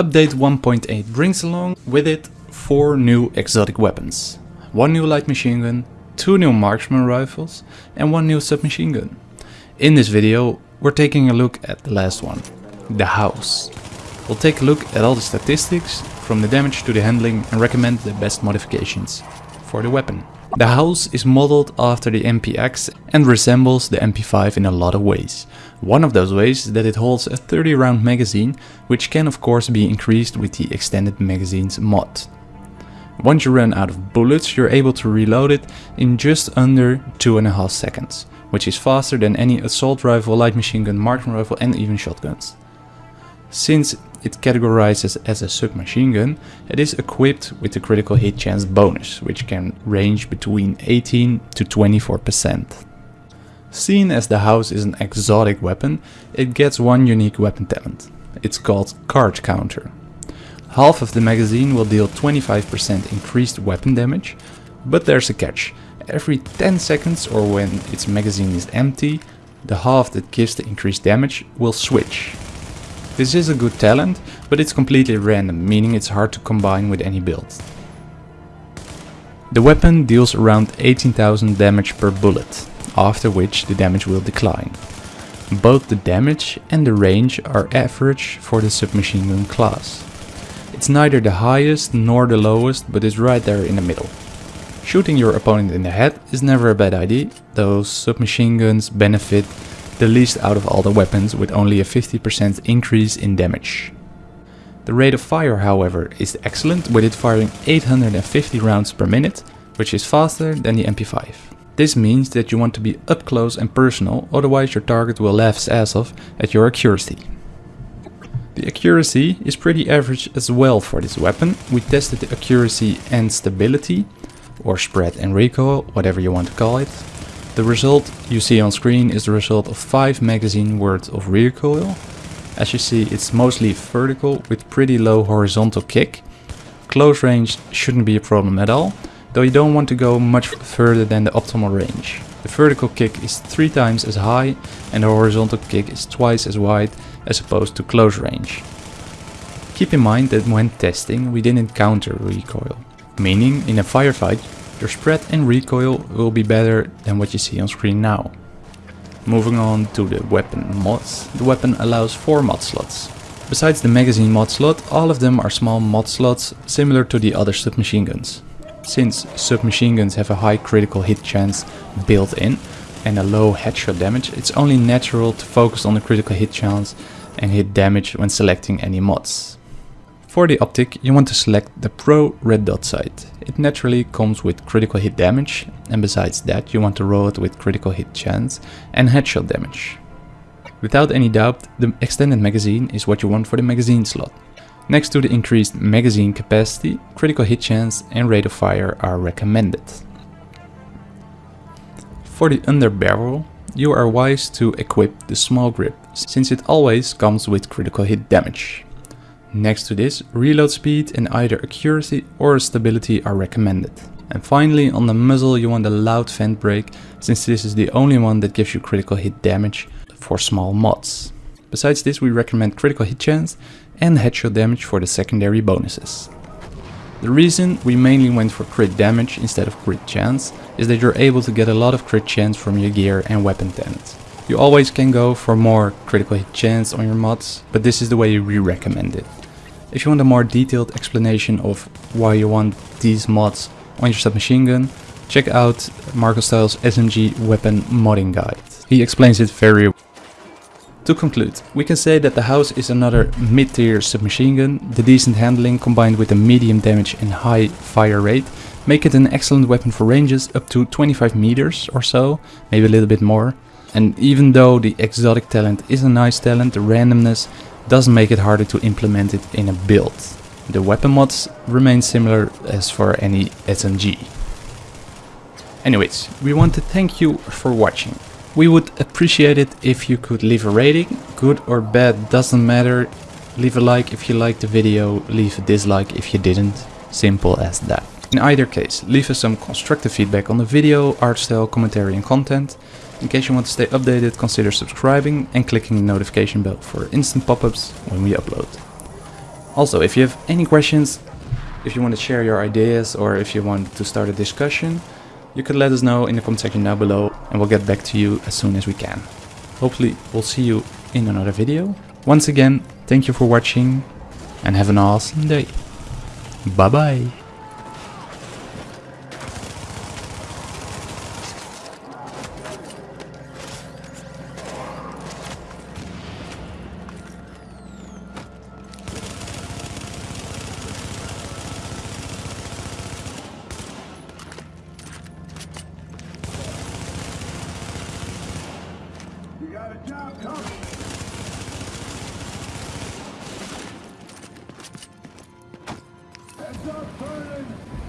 Update 1.8 brings along with it 4 new exotic weapons. 1 new light machine gun, 2 new marksman rifles and 1 new submachine gun. In this video we're taking a look at the last one, the house. We'll take a look at all the statistics, from the damage to the handling and recommend the best modifications for the weapon. The house is modeled after the MPX and resembles the MP5 in a lot of ways. One of those ways is that it holds a 30 round magazine, which can of course be increased with the extended magazines mod. Once you run out of bullets, you're able to reload it in just under 2.5 seconds, which is faster than any assault rifle, light machine gun, marksman rifle and even shotguns. Since it categorizes as a submachine gun, it is equipped with the critical hit chance bonus, which can range between 18 to 24%. Seen as the house is an exotic weapon, it gets one unique weapon talent. It's called Card Counter. Half of the magazine will deal 25% increased weapon damage, but there's a catch. Every 10 seconds or when its magazine is empty, the half that gives the increased damage will switch. This is a good talent, but it's completely random, meaning it's hard to combine with any build. The weapon deals around 18,000 damage per bullet, after which the damage will decline. Both the damage and the range are average for the submachine gun class. It's neither the highest nor the lowest, but is right there in the middle. Shooting your opponent in the head is never a bad idea, though submachine guns benefit the least out of all the weapons with only a 50% increase in damage. The rate of fire however is excellent with it firing 850 rounds per minute, which is faster than the MP5. This means that you want to be up close and personal, otherwise your target will laugh his ass off at your accuracy. The accuracy is pretty average as well for this weapon. We tested the accuracy and stability, or spread and recoil, whatever you want to call it, the result you see on screen is the result of 5 magazine worth of recoil. As you see it's mostly vertical with pretty low horizontal kick. Close range shouldn't be a problem at all, though you don't want to go much further than the optimal range. The vertical kick is 3 times as high and the horizontal kick is twice as wide as opposed to close range. Keep in mind that when testing we didn't counter recoil, meaning in a firefight your spread and recoil will be better than what you see on screen now. Moving on to the weapon mods, the weapon allows 4 mod slots. Besides the magazine mod slot, all of them are small mod slots similar to the other submachine guns. Since submachine guns have a high critical hit chance built in and a low headshot damage, it's only natural to focus on the critical hit chance and hit damage when selecting any mods. For the optic, you want to select the Pro red dot sight. It naturally comes with critical hit damage, and besides that you want to roll it with critical hit chance and headshot damage. Without any doubt, the extended magazine is what you want for the magazine slot. Next to the increased magazine capacity, critical hit chance and rate of fire are recommended. For the underbarrel, you are wise to equip the small grip, since it always comes with critical hit damage. Next to this, reload speed and either accuracy or stability are recommended. And finally on the muzzle you want a loud vent brake since this is the only one that gives you critical hit damage for small mods. Besides this we recommend critical hit chance and headshot damage for the secondary bonuses. The reason we mainly went for crit damage instead of crit chance is that you're able to get a lot of crit chance from your gear and weapon talents. You always can go for more critical hit chance on your mods, but this is the way we recommend it. If you want a more detailed explanation of why you want these mods on your submachine gun, check out Marco Stylez SMG weapon modding guide. He explains it very well. To conclude, we can say that the house is another mid-tier submachine gun. The decent handling combined with the medium damage and high fire rate make it an excellent weapon for ranges up to 25 meters or so, maybe a little bit more. And even though the exotic talent is a nice talent, the randomness does make it harder to implement it in a build. The weapon mods remain similar as for any SMG. Anyways, we want to thank you for watching. We would appreciate it if you could leave a rating, good or bad, doesn't matter. Leave a like if you liked the video, leave a dislike if you didn't, simple as that. In either case, leave us some constructive feedback on the video, art style, commentary and content. In case you want to stay updated, consider subscribing and clicking the notification bell for instant pop-ups when we upload. Also, if you have any questions, if you want to share your ideas or if you want to start a discussion, you can let us know in the comment section down below and we'll get back to you as soon as we can. Hopefully we'll see you in another video. Once again, thank you for watching and have an awesome day. Bye bye. Stop burning!